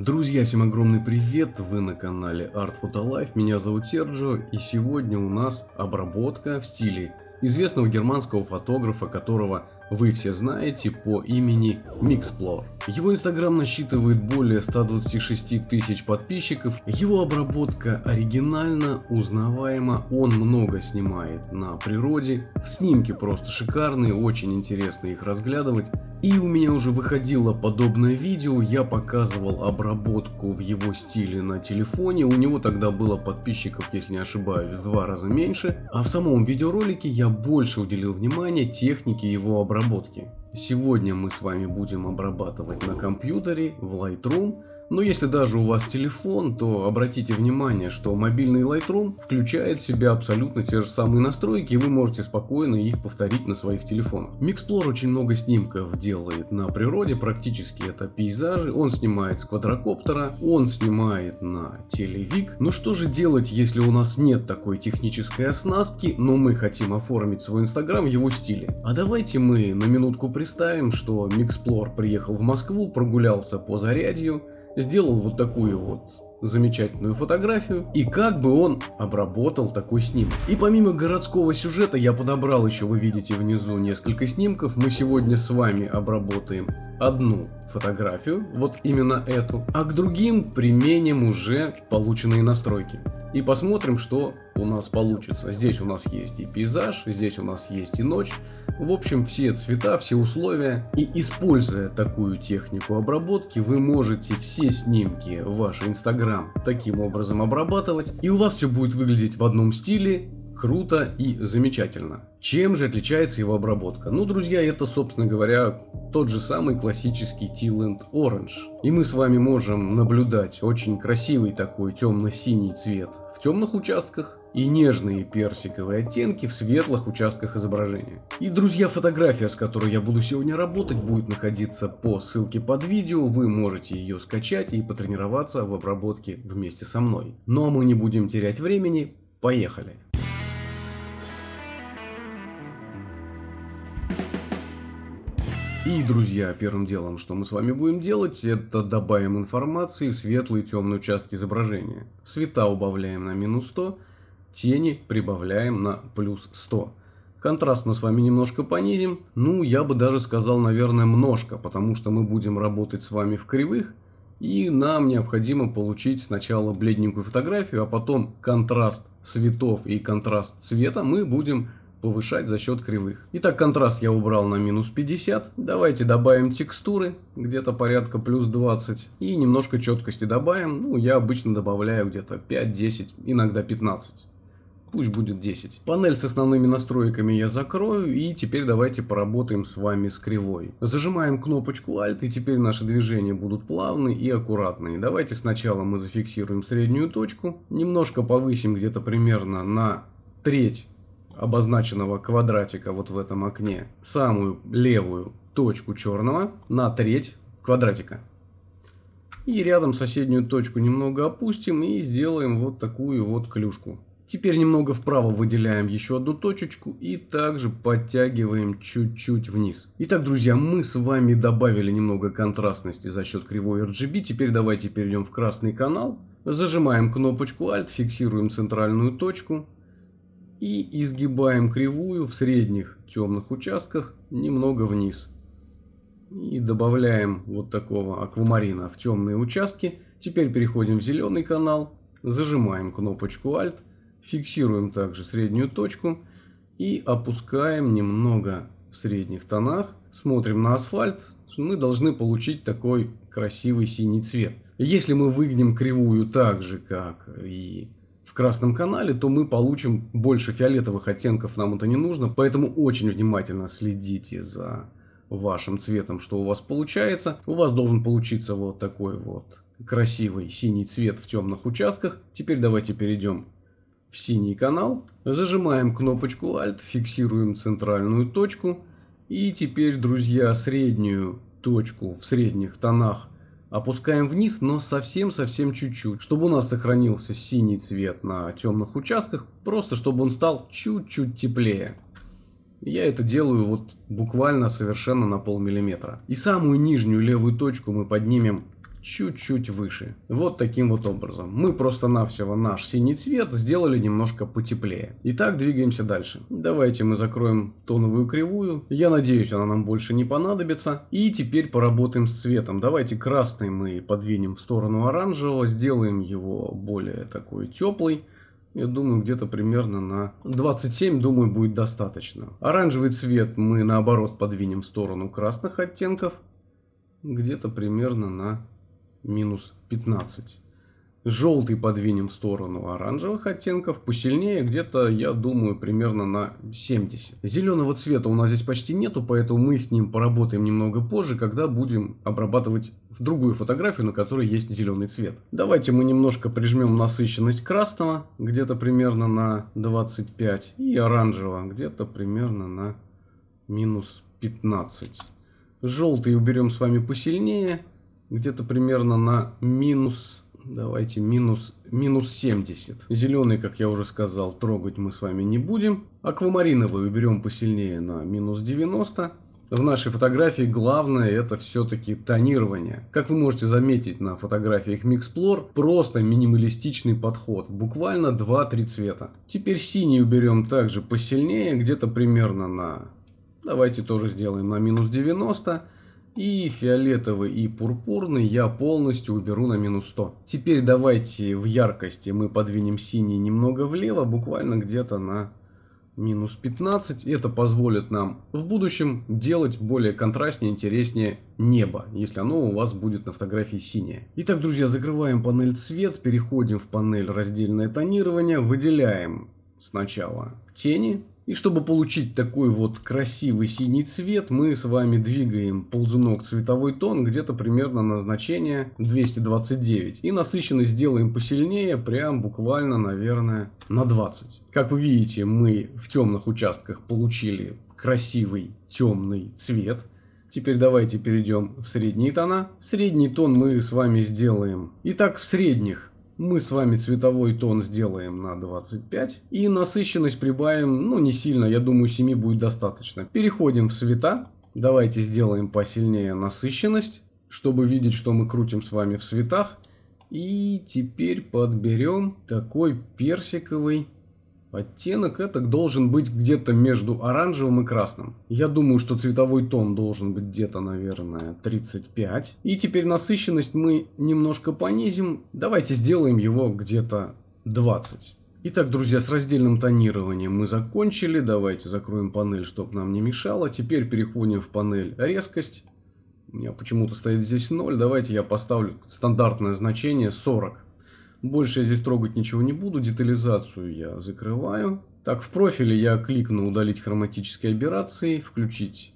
Друзья, всем огромный привет! Вы на канале Art Photo Life, меня зовут Серджо и сегодня у нас обработка в стиле известного германского фотографа, которого вы все знаете по имени Mixplore. Его инстаграм насчитывает более 126 тысяч подписчиков, его обработка оригинальна, узнаваема, он много снимает на природе, снимки просто шикарные, очень интересно их разглядывать. И у меня уже выходило подобное видео, я показывал обработку в его стиле на телефоне, у него тогда было подписчиков, если не ошибаюсь, в два раза меньше, а в самом видеоролике я больше уделил внимания технике его обработки. Сегодня мы с вами будем обрабатывать на компьютере в Lightroom но если даже у вас телефон, то обратите внимание, что мобильный Lightroom включает в себя абсолютно те же самые настройки, и вы можете спокойно их повторить на своих телефонах. Mixplore очень много снимков делает на природе, практически это пейзажи. Он снимает с квадрокоптера, он снимает на телевик. Но что же делать, если у нас нет такой технической оснастки, но мы хотим оформить свой инстаграм в его стиле? А давайте мы на минутку представим, что Mixplore приехал в Москву, прогулялся по Зарядью, сделал вот такую вот замечательную фотографию и как бы он обработал такой снимок. И помимо городского сюжета я подобрал еще, вы видите внизу несколько снимков. Мы сегодня с вами обработаем одну фотографию, вот именно эту, а к другим применим уже полученные настройки. И посмотрим, что у нас получится. Здесь у нас есть и пейзаж, здесь у нас есть и ночь. В общем, все цвета, все условия. И используя такую технику обработки, вы можете все снимки в ваш инстаграм таким образом обрабатывать. И у вас все будет выглядеть в одном стиле, круто и замечательно. Чем же отличается его обработка? Ну, друзья, это, собственно говоря, тот же самый классический Teal Orange. И мы с вами можем наблюдать очень красивый такой темно-синий цвет в темных участках и нежные персиковые оттенки в светлых участках изображения. И, друзья, фотография, с которой я буду сегодня работать, будет находиться по ссылке под видео. Вы можете ее скачать и потренироваться в обработке вместе со мной. Ну а мы не будем терять времени, поехали! И, друзья, первым делом, что мы с вами будем делать, это добавим информации в светлые и темные участки изображения. Цвета убавляем на минус 100, тени прибавляем на плюс 100. Контраст мы с вами немножко понизим, ну я бы даже сказал, наверное, множко, потому что мы будем работать с вами в кривых, и нам необходимо получить сначала бледненькую фотографию, а потом контраст цветов и контраст цвета мы будем повышать за счет кривых. Итак, контраст я убрал на минус 50. Давайте добавим текстуры, где-то порядка плюс 20. И немножко четкости добавим. Ну, я обычно добавляю где-то 5, 10, иногда 15. Пусть будет 10. Панель с основными настройками я закрою. И теперь давайте поработаем с вами с кривой. Зажимаем кнопочку Alt. И теперь наши движения будут плавные и аккуратные. Давайте сначала мы зафиксируем среднюю точку. Немножко повысим где-то примерно на треть обозначенного квадратика вот в этом окне самую левую точку черного на треть квадратика. И рядом соседнюю точку немного опустим и сделаем вот такую вот клюшку. Теперь немного вправо выделяем еще одну точечку и также подтягиваем чуть-чуть вниз. Итак, друзья, мы с вами добавили немного контрастности за счет кривой RGB. Теперь давайте перейдем в красный канал. Зажимаем кнопочку Alt, фиксируем центральную точку и изгибаем кривую в средних темных участках немного вниз. И добавляем вот такого аквамарина в темные участки. Теперь переходим в зеленый канал, зажимаем кнопочку Alt, фиксируем также среднюю точку и опускаем немного в средних тонах. Смотрим на асфальт, мы должны получить такой красивый синий цвет. Если мы выгнем кривую так же, как и в красном канале, то мы получим больше фиолетовых оттенков, нам это не нужно. Поэтому очень внимательно следите за вашим цветом, что у вас получается. У вас должен получиться вот такой вот красивый синий цвет в темных участках. Теперь давайте перейдем в синий канал. Зажимаем кнопочку Alt, фиксируем центральную точку. И теперь, друзья, среднюю точку в средних тонах Опускаем вниз, но совсем-совсем чуть-чуть, чтобы у нас сохранился синий цвет на темных участках, просто чтобы он стал чуть-чуть теплее. Я это делаю вот буквально совершенно на полмиллиметра. И самую нижнюю левую точку мы поднимем чуть-чуть выше. Вот таким вот образом. Мы просто-навсего наш синий цвет сделали немножко потеплее. Итак, двигаемся дальше. Давайте мы закроем тоновую кривую. Я надеюсь, она нам больше не понадобится. И теперь поработаем с цветом. Давайте красный мы подвинем в сторону оранжевого. Сделаем его более такой теплый. Я думаю, где-то примерно на 27, думаю, будет достаточно. Оранжевый цвет мы, наоборот, подвинем в сторону красных оттенков. Где-то примерно на минус 15. Желтый подвинем в сторону оранжевых оттенков, посильнее где-то, я думаю, примерно на 70. Зеленого цвета у нас здесь почти нету, поэтому мы с ним поработаем немного позже, когда будем обрабатывать в другую фотографию, на которой есть зеленый цвет. Давайте мы немножко прижмем насыщенность красного, где-то примерно на 25, и оранжевого, где-то примерно на минус 15. Желтый уберем с вами посильнее, где-то примерно на минус, давайте минус, минус 70. Зеленый, как я уже сказал, трогать мы с вами не будем. Аквамариновый уберем посильнее на минус 90. В нашей фотографии главное это все-таки тонирование. Как вы можете заметить на фотографиях Mixplore, просто минималистичный подход. Буквально 2-3 цвета. Теперь синий уберем также посильнее, где-то примерно на... Давайте тоже сделаем на минус 90. И фиолетовый и пурпурный я полностью уберу на минус 100. Теперь давайте в яркости мы подвинем синий немного влево, буквально где-то на минус 15. Это позволит нам в будущем делать более контрастнее, интереснее небо, если оно у вас будет на фотографии синее. Итак, друзья, закрываем панель цвет, переходим в панель раздельное тонирование, выделяем сначала тени, и чтобы получить такой вот красивый синий цвет, мы с вами двигаем ползунок цветовой тон где-то примерно на значение 229. И насыщенность сделаем посильнее, прям буквально, наверное, на 20. Как вы видите, мы в темных участках получили красивый темный цвет. Теперь давайте перейдем в средние тона. Средний тон мы с вами сделаем. Итак, в средних мы с вами цветовой тон сделаем на 25. И насыщенность прибавим, ну не сильно, я думаю 7 будет достаточно. Переходим в цвета. Давайте сделаем посильнее насыщенность, чтобы видеть, что мы крутим с вами в цветах. И теперь подберем такой персиковый Оттенок это должен быть где-то между оранжевым и красным. Я думаю, что цветовой тон должен быть где-то, наверное, 35. И теперь насыщенность мы немножко понизим. Давайте сделаем его где-то 20. Итак, друзья, с раздельным тонированием мы закончили. Давайте закроем панель, чтобы нам не мешало. Теперь переходим в панель резкость. У меня почему-то стоит здесь 0. Давайте я поставлю стандартное значение 40. Больше я здесь трогать ничего не буду. Детализацию я закрываю. Так, в профиле я кликну удалить хроматические операции, включить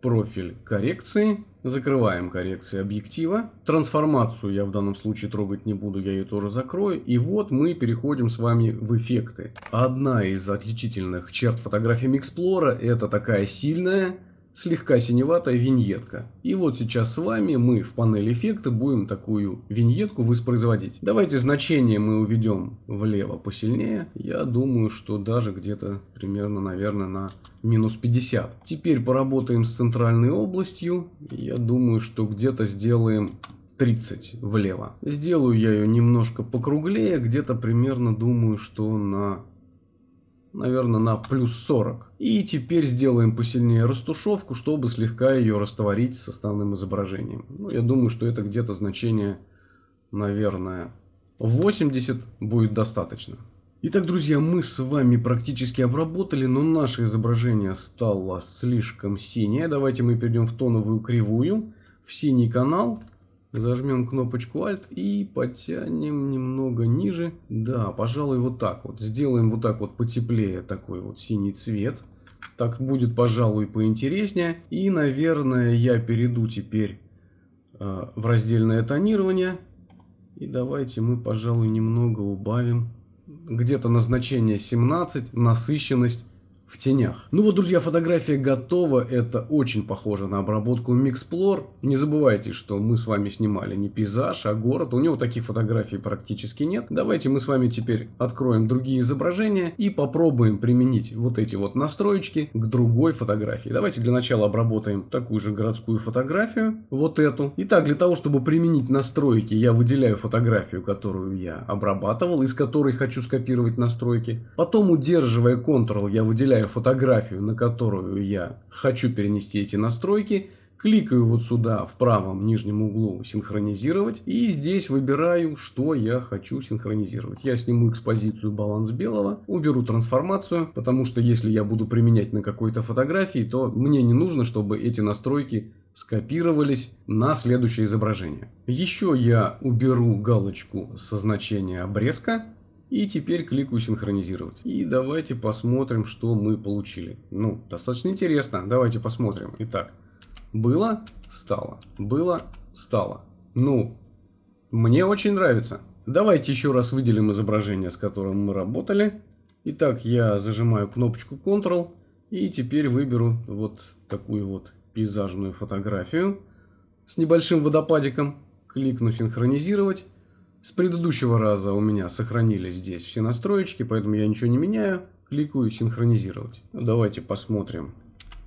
профиль коррекции. Закрываем коррекции объектива. Трансформацию я в данном случае трогать не буду, я ее тоже закрою. И вот мы переходим с вами в эффекты. Одна из отличительных черт фотографии Mixplora это такая сильная слегка синеватая виньетка. И вот сейчас с вами мы в панели эффекты будем такую виньетку воспроизводить. Давайте значение мы уведем влево посильнее. Я думаю, что даже где-то примерно, наверное, на минус 50. Теперь поработаем с центральной областью. Я думаю, что где-то сделаем 30 влево. Сделаю я ее немножко покруглее, где-то примерно думаю, что на наверное, на плюс 40. И теперь сделаем посильнее растушевку, чтобы слегка ее растворить с основным изображением. Ну, я думаю, что это где-то значение, наверное, 80 будет достаточно. Итак, друзья, мы с вами практически обработали, но наше изображение стало слишком синее. Давайте мы перейдем в тоновую кривую, в синий канал. Зажмем кнопочку Alt и потянем немного ниже. Да, пожалуй, вот так вот. Сделаем вот так вот потеплее такой вот синий цвет. Так будет, пожалуй, поинтереснее. И, наверное, я перейду теперь э, в раздельное тонирование. И давайте мы, пожалуй, немного убавим. Где-то назначение 17, насыщенность в тенях. Ну вот, друзья, фотография готова. Это очень похоже на обработку Mixplore. Не забывайте, что мы с вами снимали не пейзаж, а город. У него таких фотографий практически нет. Давайте мы с вами теперь откроем другие изображения и попробуем применить вот эти вот настроечки к другой фотографии. Давайте для начала обработаем такую же городскую фотографию. Вот эту. Итак, для того, чтобы применить настройки, я выделяю фотографию, которую я обрабатывал, из которой хочу скопировать настройки. Потом, удерживая Ctrl, я выделяю выделяю фотографию, на которую я хочу перенести эти настройки, кликаю вот сюда в правом нижнем углу синхронизировать и здесь выбираю, что я хочу синхронизировать. Я сниму экспозицию баланс белого, уберу трансформацию, потому что если я буду применять на какой-то фотографии, то мне не нужно, чтобы эти настройки скопировались на следующее изображение. Еще я уберу галочку со значения обрезка и теперь кликаю синхронизировать. И давайте посмотрим, что мы получили. Ну, достаточно интересно. Давайте посмотрим. Итак, было, стало. Было, стало. Ну, мне очень нравится. Давайте еще раз выделим изображение, с которым мы работали. Итак, я зажимаю кнопочку Ctrl. И теперь выберу вот такую вот пейзажную фотографию с небольшим водопадиком. Кликну синхронизировать. С предыдущего раза у меня сохранились здесь все настроечки, поэтому я ничего не меняю. Кликаю синхронизировать. Ну, давайте посмотрим.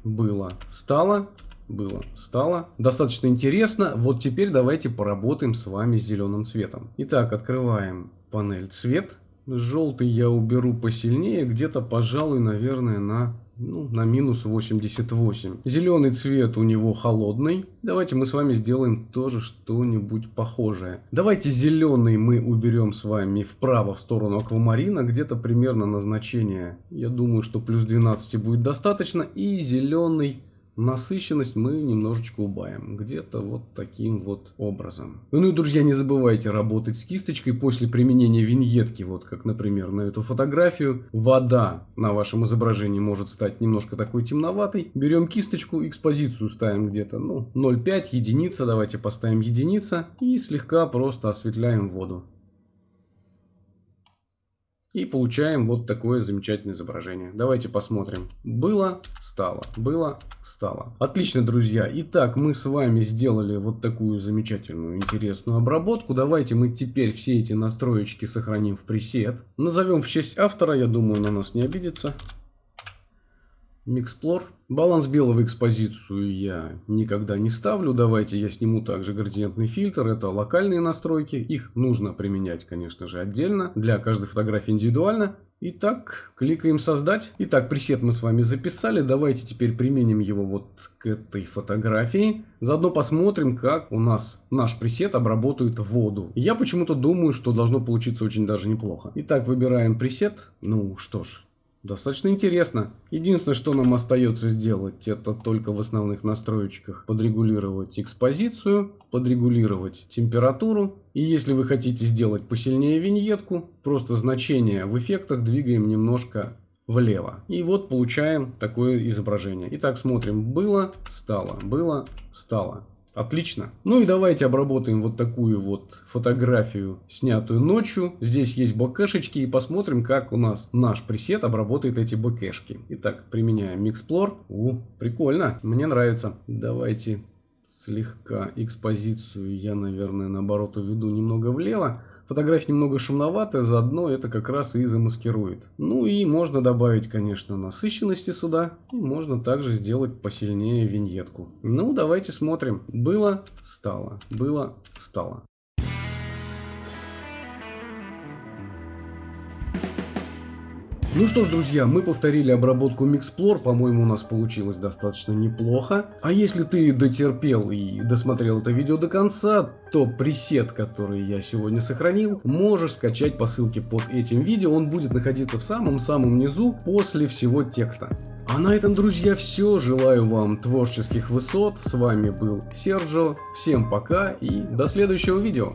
Было, стало. Было, стало. Достаточно интересно. Вот теперь давайте поработаем с вами с зеленым цветом. Итак, открываем панель цвет. Желтый я уберу посильнее. Где-то, пожалуй, наверное, на ну, на минус 88. Зеленый цвет у него холодный. Давайте мы с вами сделаем тоже что-нибудь похожее. Давайте зеленый мы уберем с вами вправо в сторону аквамарина. Где-то примерно назначение, я думаю, что плюс 12 будет достаточно. И зеленый насыщенность мы немножечко убавим. Где-то вот таким вот образом. Ну и, друзья, не забывайте работать с кисточкой после применения виньетки. Вот как, например, на эту фотографию. Вода на вашем изображении может стать немножко такой темноватой. Берем кисточку, экспозицию ставим где-то, ну, 0,5, единица. Давайте поставим единица. И слегка просто осветляем воду. И получаем вот такое замечательное изображение. Давайте посмотрим. Было, стало. Было, стало. Отлично, друзья. Итак, мы с вами сделали вот такую замечательную, интересную обработку. Давайте мы теперь все эти настроечки сохраним в пресет. Назовем в честь автора. Я думаю, на нас не обидится. Mixplore. Баланс белого экспозицию я никогда не ставлю. Давайте я сниму также градиентный фильтр. Это локальные настройки. Их нужно применять, конечно же, отдельно. Для каждой фотографии индивидуально. Итак, кликаем создать. Итак, пресет мы с вами записали. Давайте теперь применим его вот к этой фотографии. Заодно посмотрим, как у нас наш пресет обработает воду. Я почему-то думаю, что должно получиться очень даже неплохо. Итак, выбираем пресет. Ну что ж, Достаточно интересно. Единственное, что нам остается сделать, это только в основных настроечках подрегулировать экспозицию, подрегулировать температуру. И если вы хотите сделать посильнее виньетку, просто значение в эффектах двигаем немножко влево. И вот получаем такое изображение. Итак, смотрим. Было, стало, было, стало. Отлично. Ну и давайте обработаем вот такую вот фотографию, снятую ночью. Здесь есть бокешечки и посмотрим, как у нас наш пресет обработает эти бокешки. Итак, применяем Mixplore. У, прикольно, мне нравится. Давайте слегка экспозицию я, наверное, наоборот уведу немного влево. Фотография немного шумноватая, заодно это как раз и замаскирует. Ну и можно добавить, конечно, насыщенности сюда. И можно также сделать посильнее виньетку. Ну, давайте смотрим. Было, стало. Было, стало. Ну что ж, друзья, мы повторили обработку Mixplore, по-моему, у нас получилось достаточно неплохо. А если ты дотерпел и досмотрел это видео до конца, то пресет, который я сегодня сохранил, можешь скачать по ссылке под этим видео, он будет находиться в самом-самом низу после всего текста. А на этом, друзья, все. Желаю вам творческих высот. С вами был Серджо. Всем пока и до следующего видео.